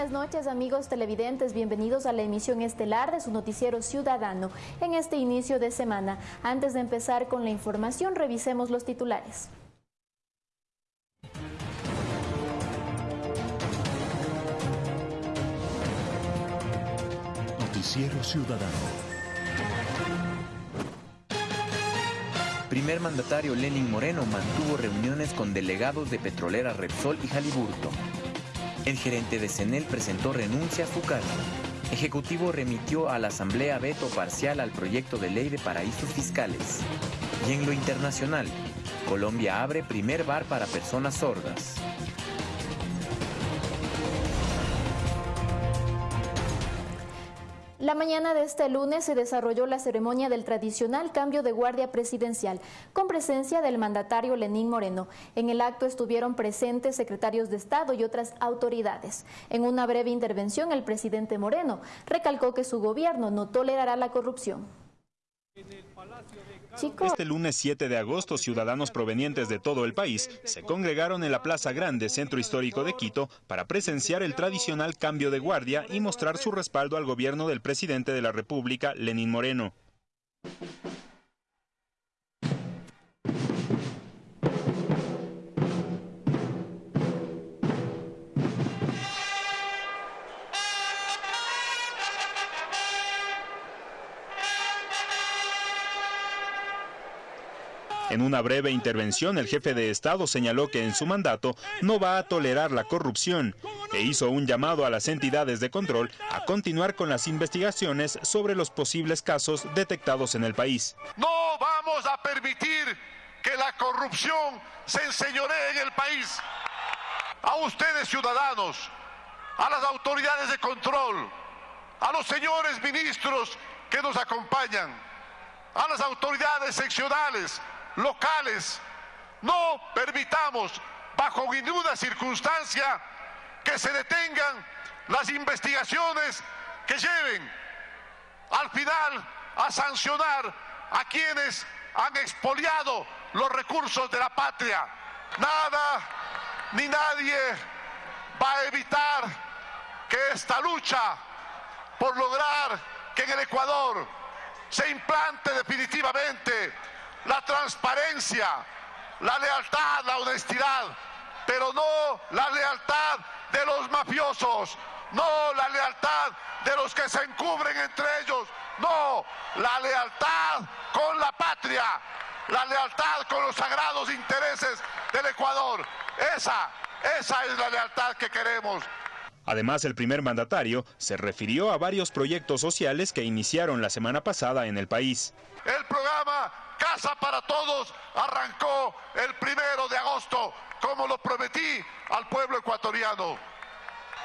buenas noches amigos televidentes, bienvenidos a la emisión estelar de su noticiero ciudadano en este inicio de semana. Antes de empezar con la información, revisemos los titulares. Noticiero Ciudadano. Primer mandatario Lenin Moreno mantuvo reuniones con delegados de Petrolera Repsol y Jaliburto. El gerente de CENEL presentó renuncia a su. Ejecutivo remitió a la Asamblea veto parcial al proyecto de ley de paraísos fiscales. Y en lo internacional, Colombia abre primer bar para personas sordas. La mañana de este lunes se desarrolló la ceremonia del tradicional cambio de guardia presidencial, con presencia del mandatario Lenín Moreno. En el acto estuvieron presentes secretarios de Estado y otras autoridades. En una breve intervención, el presidente Moreno recalcó que su gobierno no tolerará la corrupción. Este lunes 7 de agosto, ciudadanos provenientes de todo el país se congregaron en la Plaza Grande, centro histórico de Quito, para presenciar el tradicional cambio de guardia y mostrar su respaldo al gobierno del presidente de la República, Lenín Moreno. En una breve intervención, el jefe de Estado señaló que en su mandato no va a tolerar la corrupción e hizo un llamado a las entidades de control a continuar con las investigaciones sobre los posibles casos detectados en el país. No vamos a permitir que la corrupción se enseñoree en el país. A ustedes ciudadanos, a las autoridades de control, a los señores ministros que nos acompañan, a las autoridades seccionales, locales. No permitamos bajo ninguna circunstancia que se detengan las investigaciones que lleven al final a sancionar a quienes han expoliado los recursos de la patria. Nada ni nadie va a evitar que esta lucha por lograr que en el Ecuador se implante definitivamente la transparencia, la lealtad, la honestidad, pero no la lealtad de los mafiosos, no la lealtad de los que se encubren entre ellos, no, la lealtad con la patria, la lealtad con los sagrados intereses del Ecuador. Esa, esa es la lealtad que queremos. Además, el primer mandatario se refirió a varios proyectos sociales que iniciaron la semana pasada en el país. El programa Casa para Todos arrancó el primero de agosto, como lo prometí al pueblo ecuatoriano.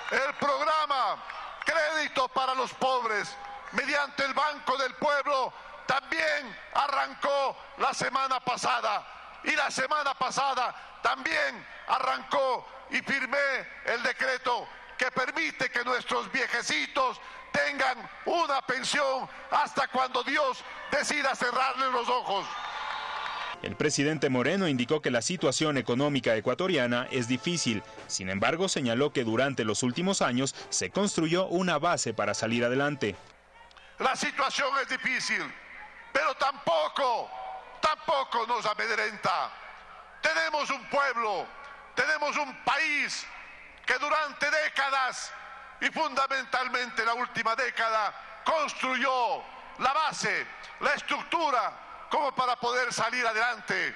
El programa Crédito para los Pobres, mediante el Banco del Pueblo, también arrancó la semana pasada. Y la semana pasada también arrancó y firmé el decreto que permite que nuestros viejecitos tengan una pensión hasta cuando Dios decida cerrarles los ojos. El presidente Moreno indicó que la situación económica ecuatoriana es difícil. Sin embargo, señaló que durante los últimos años se construyó una base para salir adelante. La situación es difícil, pero tampoco, tampoco nos amedrenta. Tenemos un pueblo, tenemos un país que durante décadas y fundamentalmente la última década construyó la base, la estructura como para poder salir adelante.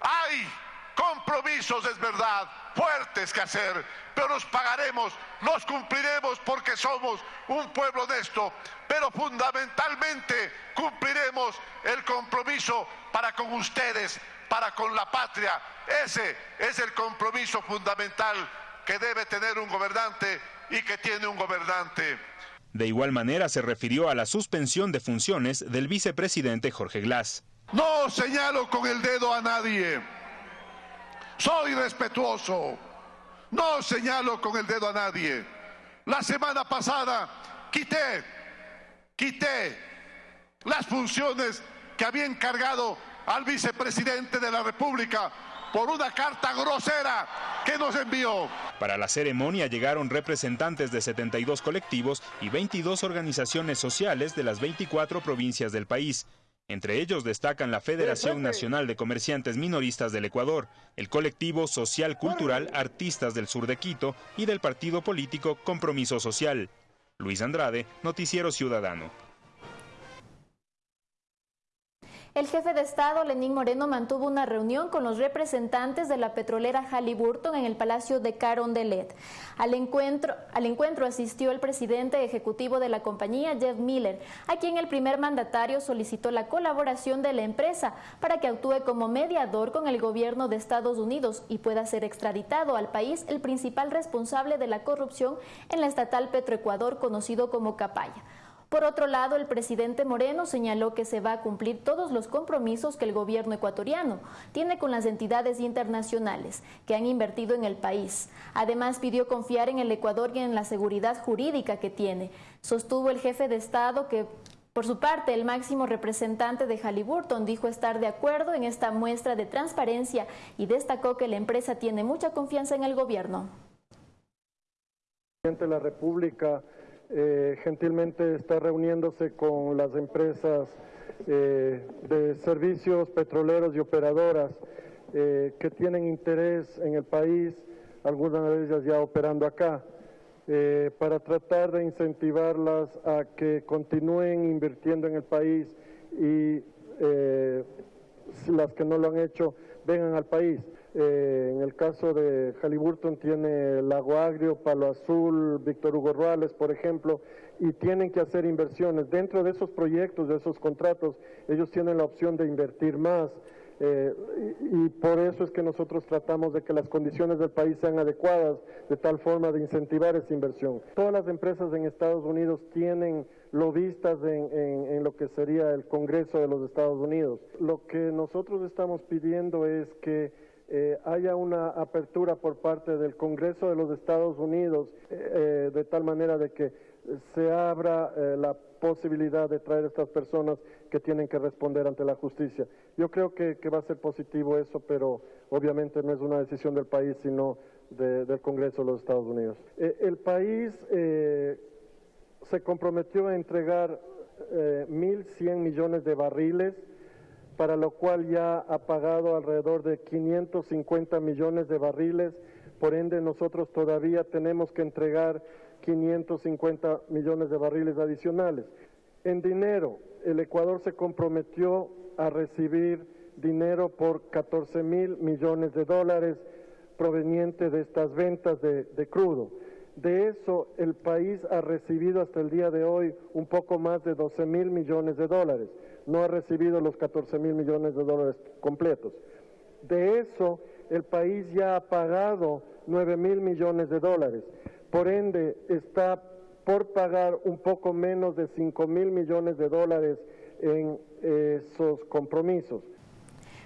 Hay compromisos, es verdad, fuertes que hacer, pero los pagaremos, los cumpliremos porque somos un pueblo honesto, pero fundamentalmente cumpliremos el compromiso para con ustedes, para con la patria. Ese es el compromiso fundamental que debe tener un gobernante y que tiene un gobernante. De igual manera se refirió a la suspensión de funciones del vicepresidente Jorge Glass. No señalo con el dedo a nadie. Soy respetuoso. No señalo con el dedo a nadie. La semana pasada quité, quité las funciones que había encargado al vicepresidente de la República por una carta grosera que nos envió. Para la ceremonia llegaron representantes de 72 colectivos y 22 organizaciones sociales de las 24 provincias del país. Entre ellos destacan la Federación Nacional de Comerciantes Minoristas del Ecuador, el colectivo social cultural Artistas del Sur de Quito y del partido político Compromiso Social. Luis Andrade, Noticiero Ciudadano. El jefe de Estado, Lenín Moreno, mantuvo una reunión con los representantes de la petrolera Halliburton en el Palacio de Carondelet. Al encuentro, al encuentro asistió el presidente ejecutivo de la compañía, Jeff Miller, a quien el primer mandatario solicitó la colaboración de la empresa para que actúe como mediador con el gobierno de Estados Unidos y pueda ser extraditado al país el principal responsable de la corrupción en la estatal Petroecuador, conocido como Capaya. Por otro lado, el presidente Moreno señaló que se va a cumplir todos los compromisos que el gobierno ecuatoriano tiene con las entidades internacionales que han invertido en el país. Además, pidió confiar en el Ecuador y en la seguridad jurídica que tiene. Sostuvo el jefe de Estado que por su parte, el máximo representante de Halliburton dijo estar de acuerdo en esta muestra de transparencia y destacó que la empresa tiene mucha confianza en el gobierno. La República eh, gentilmente está reuniéndose con las empresas eh, de servicios petroleros y operadoras eh, que tienen interés en el país, algunas de ellas ya operando acá, para tratar de incentivarlas a que continúen invirtiendo en el país y las que no lo han hecho vengan al país. Eh, en el caso de Halliburton tiene Lago Agrio, Palo Azul, Víctor Hugo Ruales, por ejemplo, y tienen que hacer inversiones. Dentro de esos proyectos, de esos contratos, ellos tienen la opción de invertir más. Eh, y, por eso es que nosotros tratamos de que las condiciones del país sean adecuadas, de tal forma de incentivar esa inversión. Todas las empresas en Estados Unidos tienen lobistas en, en lo que sería el Congreso de los Estados Unidos. Lo que nosotros estamos pidiendo es que eh, haya una apertura por parte del Congreso de los Estados Unidos eh, eh, de tal manera de que se abra la posibilidad de traer a estas personas que tienen que responder ante la justicia. Yo creo que, va a ser positivo eso, pero obviamente no es una decisión del país, sino del Congreso de los Estados Unidos. el país se comprometió a entregar 1.100 millones de barriles para lo cual ya ha pagado alrededor de 550 millones de barriles, por ende nosotros todavía tenemos que entregar 550 millones de barriles adicionales. En dinero, el Ecuador se comprometió a recibir dinero por 14 mil millones de dólares proveniente de estas ventas de, de, crudo. De eso, el país ha recibido hasta el día de hoy un poco más de 12 mil millones de dólares no ha recibido los 14 mil millones de dólares completos. De eso, el país ya ha pagado 9 mil millones de dólares. Por ende, está por pagar un poco menos de 5 mil millones de dólares en esos compromisos.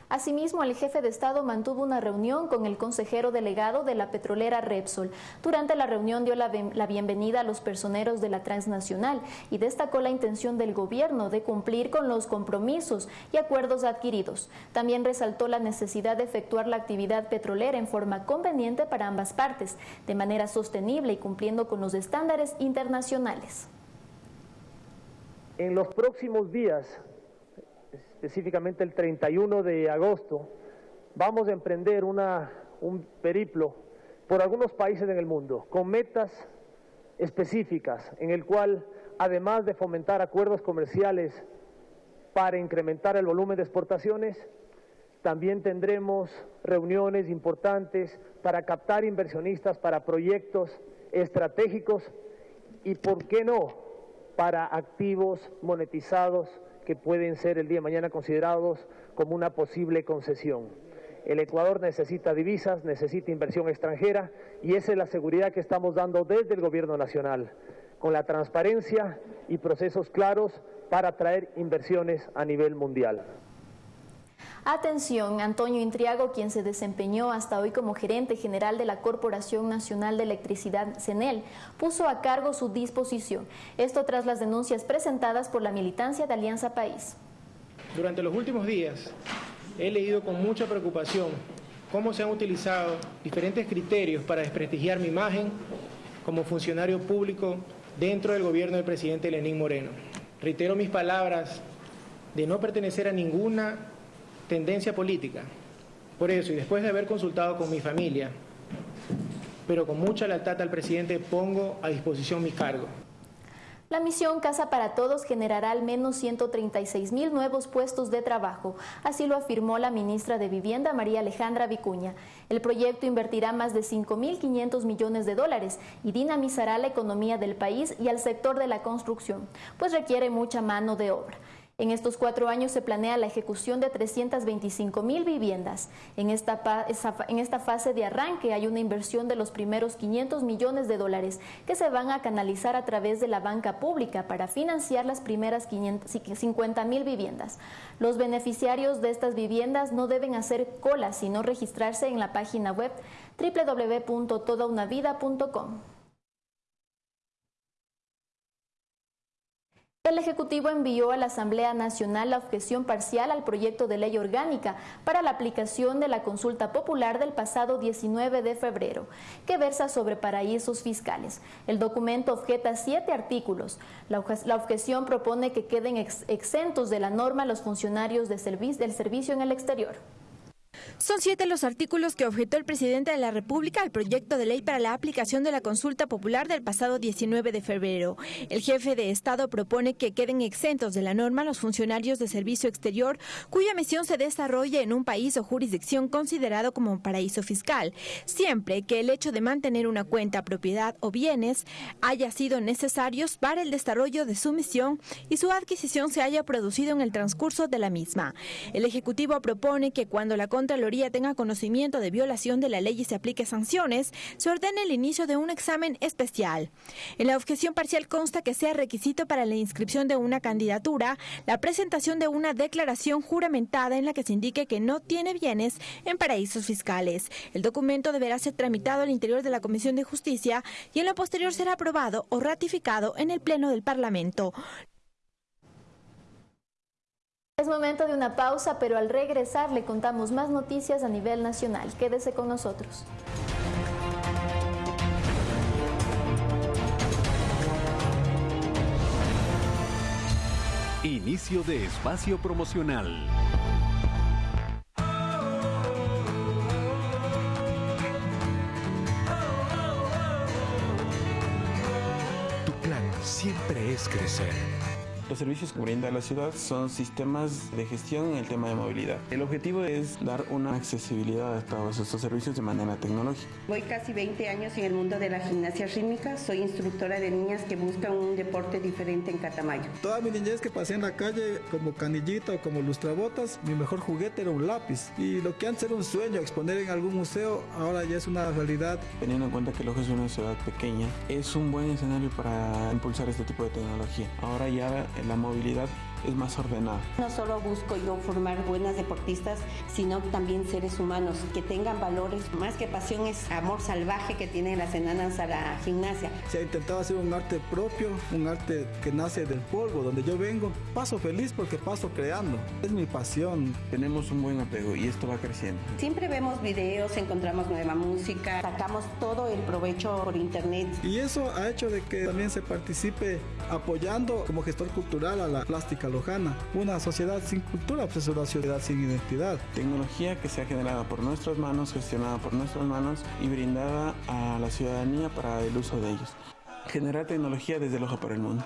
Asimismo, el jefe de Estado mantuvo una reunión con el consejero delegado de la petrolera Repsol. Durante la reunión dio la, bienvenida a los personeros de la transnacional y destacó la intención del gobierno de cumplir con los compromisos y acuerdos adquiridos. También resaltó la necesidad de efectuar la actividad petrolera en forma conveniente para ambas partes, de manera sostenible y cumpliendo con los estándares internacionales. En los próximos días específicamente el 31 de agosto, vamos a emprender un periplo por algunos países en el mundo con metas específicas en el cual, además de fomentar acuerdos comerciales para incrementar el volumen de exportaciones, también tendremos reuniones importantes para captar inversionistas para proyectos estratégicos y, ¿por qué no?, para activos monetizados que pueden ser el día de mañana considerados como una posible concesión. El Ecuador necesita divisas, necesita inversión extranjera y esa es la seguridad que estamos dando desde el Gobierno Nacional, con la transparencia y procesos claros para atraer inversiones a nivel mundial. Atención, Antonio Intriago, quien se desempeñó hasta hoy como gerente general de la Corporación Nacional de Electricidad, CENEL, puso a cargo su disposición. Esto tras las denuncias presentadas por la militancia de Alianza País. Durante los últimos días he leído con mucha preocupación cómo se han utilizado diferentes criterios para desprestigiar mi imagen como funcionario público dentro del gobierno del presidente Lenín Moreno. Reitero mis palabras de no pertenecer a ninguna tendencia política. Por eso, y después de haber consultado con mi familia, pero con mucha lealtad al presidente, pongo a disposición mi cargo. La misión Casa para Todos generará al menos 136 mil nuevos puestos de trabajo, así lo afirmó la ministra de Vivienda María Alejandra Vicuña. El proyecto invertirá más de 5.500 millones de dólares y dinamizará la economía del país y al sector de la construcción, pues requiere mucha mano de obra. En estos cuatro años se planea la ejecución de 325 mil viviendas. En esta, en esta, fase de arranque hay una inversión de los primeros 500 millones de dólares que se van a canalizar a través de la banca pública para financiar las primeras 50 mil viviendas. Los beneficiarios de estas viviendas no deben hacer cola, sino registrarse en la página web www.todaunavida.com. El Ejecutivo envió a la Asamblea Nacional la objeción parcial al proyecto de ley orgánica para la aplicación de la consulta popular del pasado 19 de febrero, que versa sobre paraísos fiscales. El documento objeta siete artículos. La objeción propone que queden exentos de la norma los funcionarios del servicio en el exterior. Son siete los artículos que objetó el presidente de la República al proyecto de ley para la aplicación de la consulta popular del pasado 19 de febrero. El jefe de Estado propone que queden exentos de la norma los funcionarios de servicio exterior cuya misión se desarrolle en un país o jurisdicción considerado como paraíso fiscal, siempre que el hecho de mantener una cuenta, propiedad o bienes haya sido necesarios para el desarrollo de su misión y su adquisición se haya producido en el transcurso de la misma. El Ejecutivo propone que cuando la Contraloría tenga conocimiento de violación de la ley y se aplique sanciones, se ordene el inicio de un examen especial. En la objeción parcial consta que sea requisito para la inscripción de una candidatura la presentación de una declaración juramentada en la que se indique que no tiene bienes en paraísos fiscales. El documento deberá ser tramitado al interior de la Comisión de Justicia y en lo posterior será aprobado o ratificado en el Pleno del Parlamento. Es momento de una pausa, pero al regresar le contamos más noticias a nivel nacional. Quédese con nosotros. Inicio de espacio promocional. Tu plan siempre es crecer los servicios que brinda la ciudad son sistemas de gestión en el tema de movilidad. El objetivo es dar una accesibilidad a todos estos servicios de manera tecnológica. Voy casi 20 años en el mundo de la gimnasia rítmica. Soy instructora de niñas que buscan un deporte diferente en Catamayo. Toda mi niñez que pasé en la calle como canillita o como lustrabotas, mi mejor juguete era un lápiz. Y lo que antes era un sueño, exponer en algún museo, ahora ya es una realidad. Teniendo en cuenta que Loja es una ciudad pequeña, es un buen escenario para impulsar este tipo de tecnología. Ahora ya la movilidad es más ordenada. No solo busco yo formar buenas deportistas, sino también seres humanos que tengan valores. Más que pasión es amor salvaje que tienen las enanas a la gimnasia. Se ha intentado hacer un arte propio, un arte que nace del polvo, donde yo vengo. Paso feliz porque paso creando. Es mi pasión. Tenemos un buen apego y esto va creciendo. Siempre vemos videos, encontramos nueva música, sacamos todo el provecho por internet. Y eso ha hecho de que también se participe apoyando como gestor cultural a la plástica lojana. Una sociedad sin cultura pues es una sociedad sin identidad. Tecnología que se ha generado por nuestras manos, gestionada por nuestras manos y brindada a la ciudadanía para el uso de ellos. Generar tecnología desde el ojo para el mundo.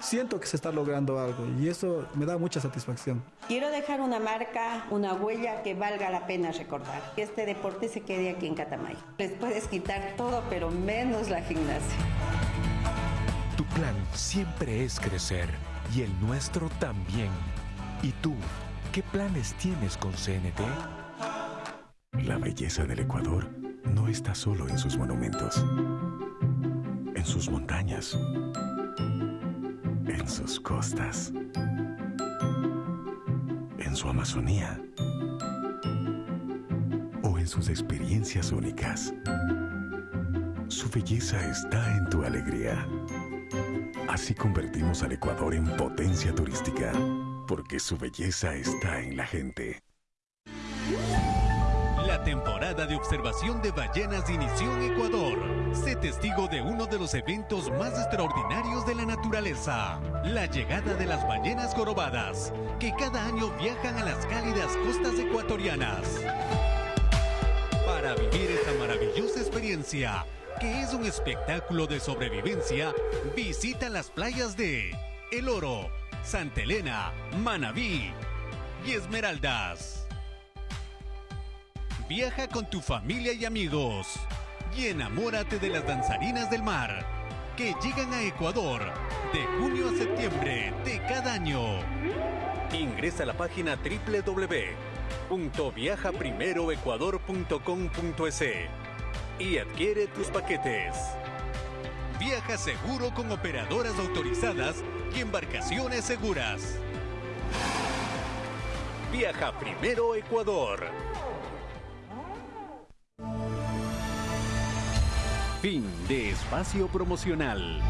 Siento que se está logrando algo y eso me da mucha satisfacción. Quiero dejar una marca, una huella que valga la pena recordar. Que este deporte se quede aquí en Catamayo. Les puedes quitar todo, pero menos la gimnasia. Tu plan siempre es crecer y el nuestro también. ¿Y tú, qué planes tienes con CNT? La belleza del Ecuador no está solo en sus monumentos, en sus montañas, en sus costas, en su Amazonía o en sus experiencias únicas. Su belleza está en tu alegría Así convertimos al Ecuador en potencia turística, porque su belleza está en la gente temporada de observación de ballenas inició en Ecuador. Sé testigo de uno de los eventos más extraordinarios de la naturaleza, la llegada de las ballenas jorobadas, que cada año viajan a las cálidas costas ecuatorianas. Para vivir esta maravillosa experiencia, que es un espectáculo de sobrevivencia, visita las playas de El Oro, Santa Elena, Manabí y Esmeraldas. Viaja con tu familia y amigos y enamórate de las danzarinas del mar que llegan a Ecuador de junio a septiembre de cada año. Ingresa a la página www.viajaprimeroecuador.com.es y adquiere tus paquetes. Viaja seguro con operadoras autorizadas y embarcaciones seguras. Viaja primero Ecuador. Fin de espacio promocional.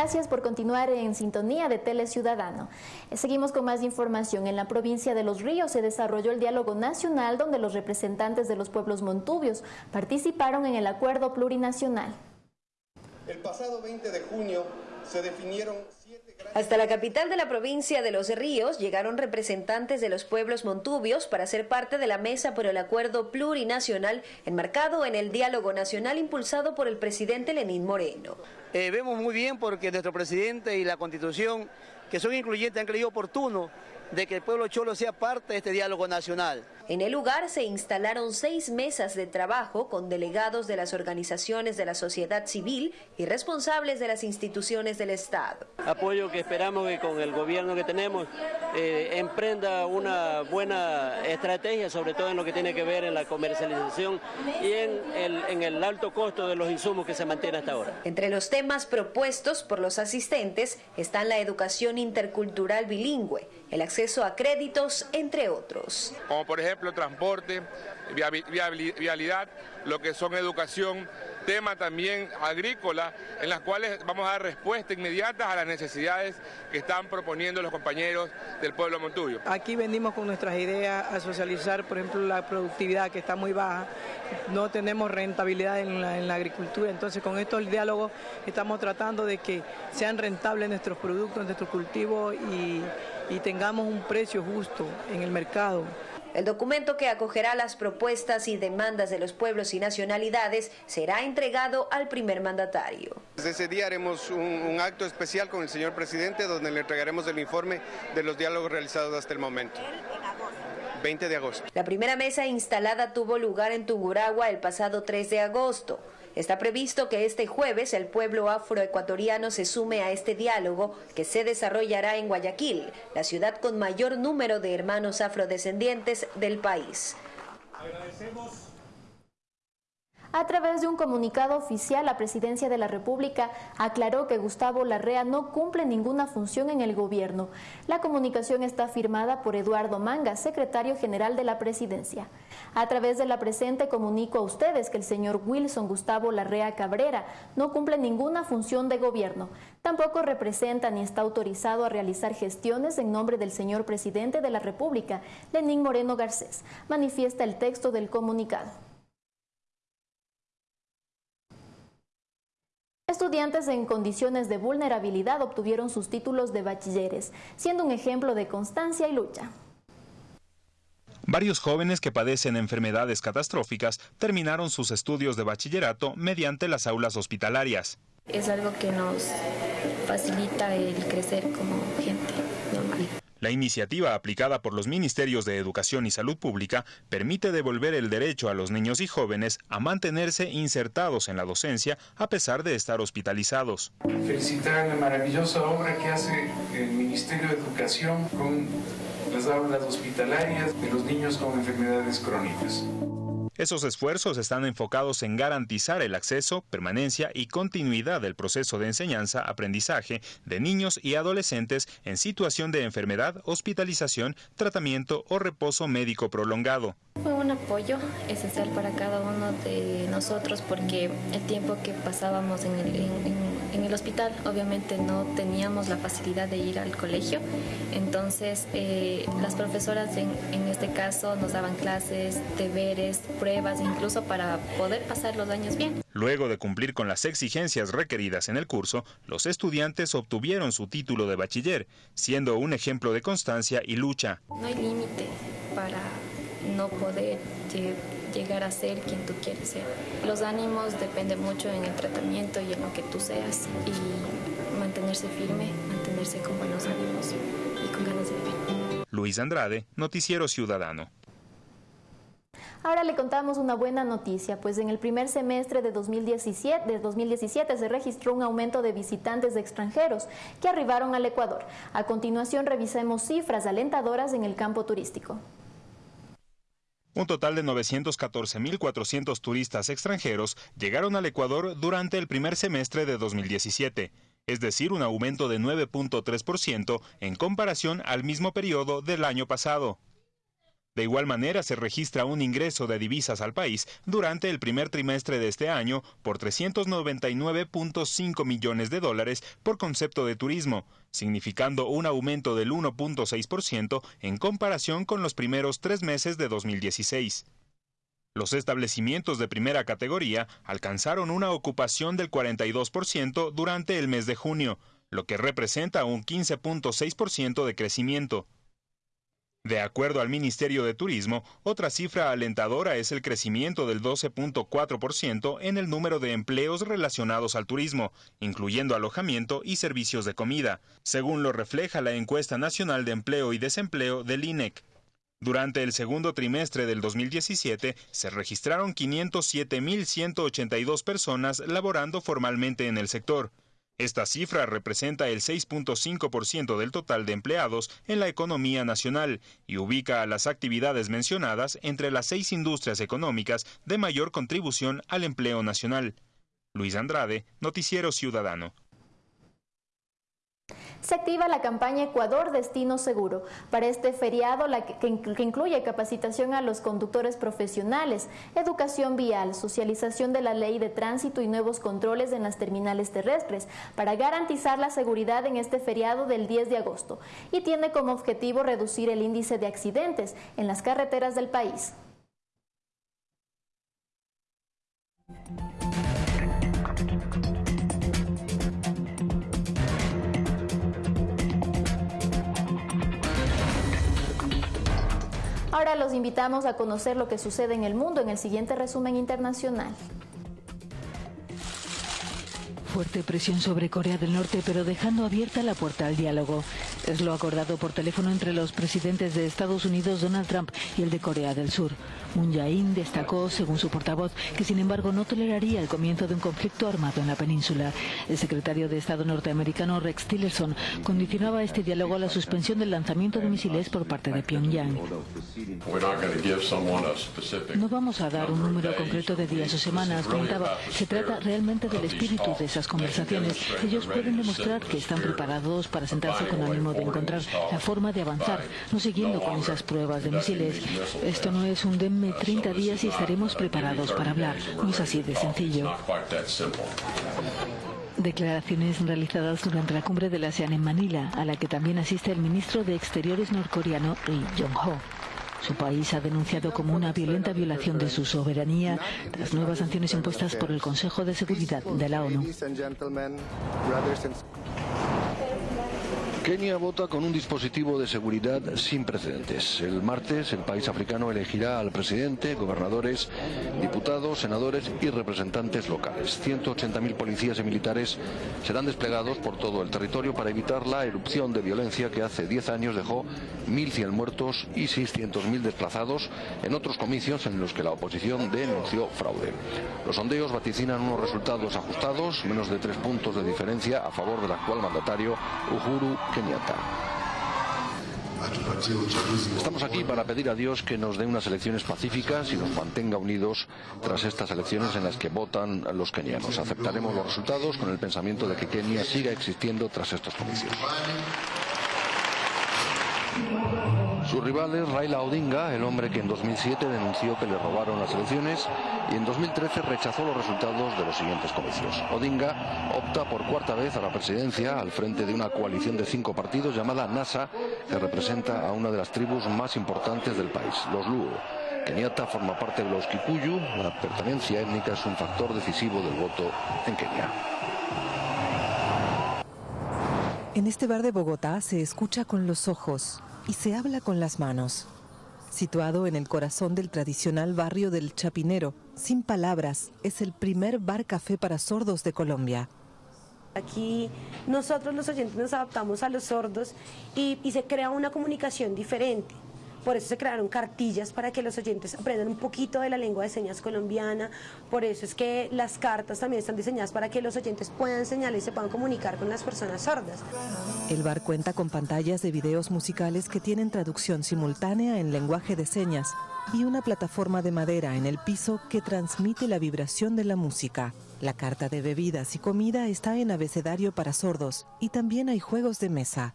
Gracias por continuar en sintonía de Tele Ciudadano. Seguimos con más información. En la provincia de Los Ríos se desarrolló el diálogo nacional donde los representantes de los pueblos montubios participaron en el acuerdo plurinacional. El pasado 20 de junio se definieron hasta la capital de la provincia de Los Ríos llegaron representantes de los pueblos montubios para ser parte de la mesa por el acuerdo plurinacional enmarcado en el diálogo nacional impulsado por el presidente Lenín Moreno. Eh, vemos muy bien porque nuestro presidente y la constitución, que son incluyentes, han creído oportuno de que el pueblo cholo sea parte de este diálogo nacional. En el lugar se instalaron seis mesas de trabajo con delegados de las organizaciones de la sociedad civil y responsables de las instituciones del Estado. Apoyo que esperamos que con el gobierno que tenemos eh, emprenda una buena estrategia, sobre todo en lo que tiene que ver en la comercialización y en el, en el alto costo de los insumos que se mantiene hasta ahora. Entre los temas propuestos por los asistentes están la educación intercultural bilingüe, el acceso a créditos, entre otros. Como por ejemplo transporte, vialidad, lo que son educación, tema también agrícola, en las cuales vamos a dar respuesta inmediata a las necesidades que están proponiendo los compañeros del pueblo Montuyo. Aquí venimos con nuestras ideas a socializar, por ejemplo, la productividad que está muy baja, no tenemos rentabilidad en la, agricultura, entonces con estos diálogos estamos tratando de que sean rentables nuestros productos, nuestros cultivos y tengamos un precio justo en el mercado. El documento que acogerá las propuestas y demandas de los pueblos y nacionalidades será entregado al primer mandatario. Desde ese día haremos un, un, acto especial con el señor presidente donde le entregaremos el informe de los diálogos realizados hasta el momento. 20 de agosto. La primera mesa instalada tuvo lugar en Tunguragua el pasado 3 de agosto. Está previsto que este jueves el pueblo afroecuatoriano se sume a este diálogo que se desarrollará en Guayaquil, la ciudad con mayor número de hermanos afrodescendientes del país. Agradecemos a través de un comunicado oficial, la Presidencia de la República aclaró que Gustavo Larrea no cumple ninguna función en el gobierno. La comunicación está firmada por Eduardo Manga, secretario general de la Presidencia. A través de la presente comunico a ustedes que el señor Wilson Gustavo Larrea Cabrera no cumple ninguna función de gobierno. Tampoco representa ni está autorizado a realizar gestiones en nombre del señor presidente de la República, Lenín Moreno Garcés. Manifiesta el texto del comunicado. Estudiantes en condiciones de vulnerabilidad obtuvieron sus títulos de bachilleres, siendo un ejemplo de constancia y lucha. Varios jóvenes que padecen enfermedades catastróficas terminaron sus estudios de bachillerato mediante las aulas hospitalarias. Es algo que nos facilita el crecer como gente. La iniciativa aplicada por los Ministerios de Educación y Salud Pública permite devolver el derecho a los niños y jóvenes a mantenerse insertados en la docencia a pesar de estar hospitalizados. Felicitar la maravillosa obra que hace el Ministerio de Educación con las aulas hospitalarias de los niños con enfermedades crónicas. Esos esfuerzos están enfocados en garantizar el acceso, permanencia y continuidad del proceso de enseñanza-aprendizaje de niños y adolescentes en situación de enfermedad, hospitalización, tratamiento o reposo médico prolongado. Fue un apoyo esencial para cada uno de nosotros porque el tiempo que pasábamos en el, el hospital obviamente no teníamos la facilidad de ir al colegio, entonces eh, las profesoras en, en este caso nos daban clases, deberes, pruebas, incluso para poder pasar los años bien. Luego de cumplir con las exigencias requeridas en el curso, los estudiantes obtuvieron su título de bachiller, siendo un ejemplo de constancia y lucha. No hay límite para no poder llegar a ser quien tú quieres ser. Los ánimos dependen mucho en el tratamiento y en lo que tú seas y mantenerse firme, mantenerse con buenos ánimos y con ganas de vivir. Luis Andrade, Noticiero Ciudadano. Ahora le contamos una buena noticia, pues en el primer semestre de 2017, de 2017 se registró un aumento de visitantes extranjeros que arribaron al Ecuador. A continuación revisemos cifras alentadoras en el campo turístico. Un total de 914.400 turistas extranjeros llegaron al Ecuador durante el primer semestre de 2017, es decir, un aumento de 9.3% en comparación al mismo periodo del año pasado. De igual manera, se registra un ingreso de divisas al país durante el primer trimestre de este año por 399.5 millones de dólares por concepto de turismo, significando un aumento del 1.6% en comparación con los primeros tres meses de 2016. Los establecimientos de primera categoría alcanzaron una ocupación del 42% durante el mes de junio, lo que representa un 15.6% de crecimiento. De acuerdo al Ministerio de Turismo, otra cifra alentadora es el crecimiento del 12.4% en el número de empleos relacionados al turismo, incluyendo alojamiento y servicios de comida, según lo refleja la encuesta nacional de empleo y desempleo del INEC. Durante el segundo trimestre del 2017 se registraron 507.182 personas laborando formalmente en el sector, esta cifra representa el 6.5% del total de empleados en la economía nacional y ubica a las actividades mencionadas entre las seis industrias económicas de mayor contribución al empleo nacional. Luis Andrade, Noticiero Ciudadano se activa la campaña Ecuador Destino Seguro. Para este feriado, la que, incluye capacitación a los conductores profesionales, educación vial, socialización de la ley de tránsito y nuevos controles en las terminales terrestres, para garantizar la seguridad en este feriado del 10 de agosto. Y tiene como objetivo reducir el índice de accidentes en las carreteras del país. Ahora los invitamos a conocer lo que sucede en el mundo en el siguiente resumen internacional. Fuerte presión sobre Corea del Norte, pero dejando abierta la puerta al diálogo. Es lo acordado por teléfono entre los presidentes de Estados Unidos, Donald Trump, y el de Corea del Sur. Moon Jae-in destacó, según su portavoz, que sin embargo no toleraría el comienzo de un conflicto armado en la península. El secretario de Estado norteamericano Rex Tillerson condicionaba este diálogo a la suspensión del lanzamiento de misiles por parte de Pyongyang. No vamos a dar un número concreto de días o semanas, comentaba. Se trata realmente del espíritu de esas conversaciones. Ellos pueden demostrar que están preparados para sentarse con ánimo de encontrar la forma de avanzar, no siguiendo con esas pruebas de misiles. Esto no es un 30 días y estaremos preparados para hablar. No es así de sencillo. Declaraciones realizadas durante la cumbre de la ASEAN en Manila, a la que también asiste el ministro de Exteriores norcoreano Ri Jong-ho. Su país ha denunciado como una violenta violación de su soberanía las nuevas sanciones impuestas por el Consejo de Seguridad de la ONU. Kenia vota con un dispositivo de seguridad sin precedentes. El martes el país africano elegirá al presidente, gobernadores, diputados, senadores y representantes locales. 180.000 policías y militares serán desplegados por todo el territorio para evitar la erupción de violencia que hace 10 años dejó 1.100 muertos y 600.000 desplazados en otros comicios en los que la oposición denunció fraude. Los sondeos vaticinan unos resultados ajustados, menos de tres puntos de diferencia a favor del actual mandatario Uhuru Kenyatta. Estamos aquí para pedir a Dios que nos dé unas elecciones pacíficas y nos mantenga unidos tras estas elecciones en las que votan los kenianos. Aceptaremos los resultados con el pensamiento de que Kenia siga existiendo tras estos comicios. Su rival es Raila Odinga, el hombre que en 2007 denunció que le robaron las elecciones y en 2013 rechazó los resultados de los siguientes comicios. Odinga opta por cuarta vez a la presidencia al frente de una coalición de cinco partidos llamada NASA, que representa a una de las tribus más importantes del país, los Luo. Kenyatta forma parte de los Kikuyu, la pertenencia étnica es un factor decisivo del voto en Kenia. En este bar de Bogotá se escucha con los ojos y se habla con las manos. Situado en el corazón del tradicional barrio del Chapinero, sin palabras, es el primer bar café para sordos de Colombia. Aquí nosotros los oyentes nos adaptamos a los sordos y, y se crea una comunicación diferente. Por eso se crearon cartillas para que los oyentes aprendan un poquito de la lengua de señas colombiana. Por eso es que las cartas también están diseñadas para que los oyentes puedan señalar y se puedan comunicar con las personas sordas. El bar cuenta con pantallas de videos musicales que tienen traducción simultánea en lenguaje de señas y una plataforma de madera en el piso que transmite la vibración de la música. La carta de bebidas y comida está en abecedario para sordos y también hay juegos de mesa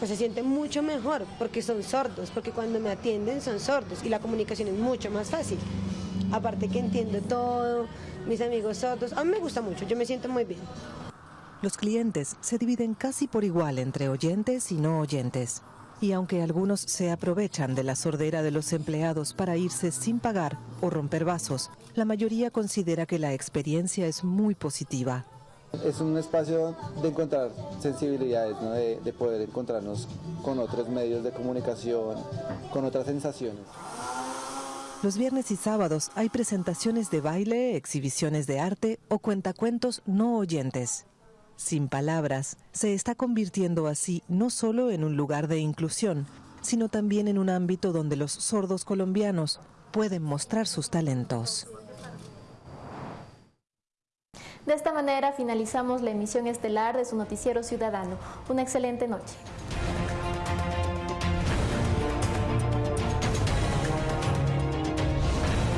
pues se siente mucho mejor porque son sordos, porque cuando me atienden son sordos y la comunicación es mucho más fácil. Aparte que entiendo todo, mis amigos sordos, a mí me gusta mucho, yo me siento muy bien. Los clientes se dividen casi por igual entre oyentes y no oyentes. Y aunque algunos se aprovechan de la sordera de los empleados para irse sin pagar o romper vasos, la mayoría considera que la experiencia es muy positiva. Es un espacio de encontrar sensibilidades, de, poder encontrarnos con otros medios de comunicación, con otras sensaciones. Los viernes y sábados hay presentaciones de baile, exhibiciones de arte o cuentacuentos no oyentes. Sin palabras, se está convirtiendo así no solo en un lugar de inclusión, sino también en un ámbito donde los sordos colombianos pueden mostrar sus talentos. De esta manera finalizamos la emisión estelar de su noticiero ciudadano. Una excelente noche.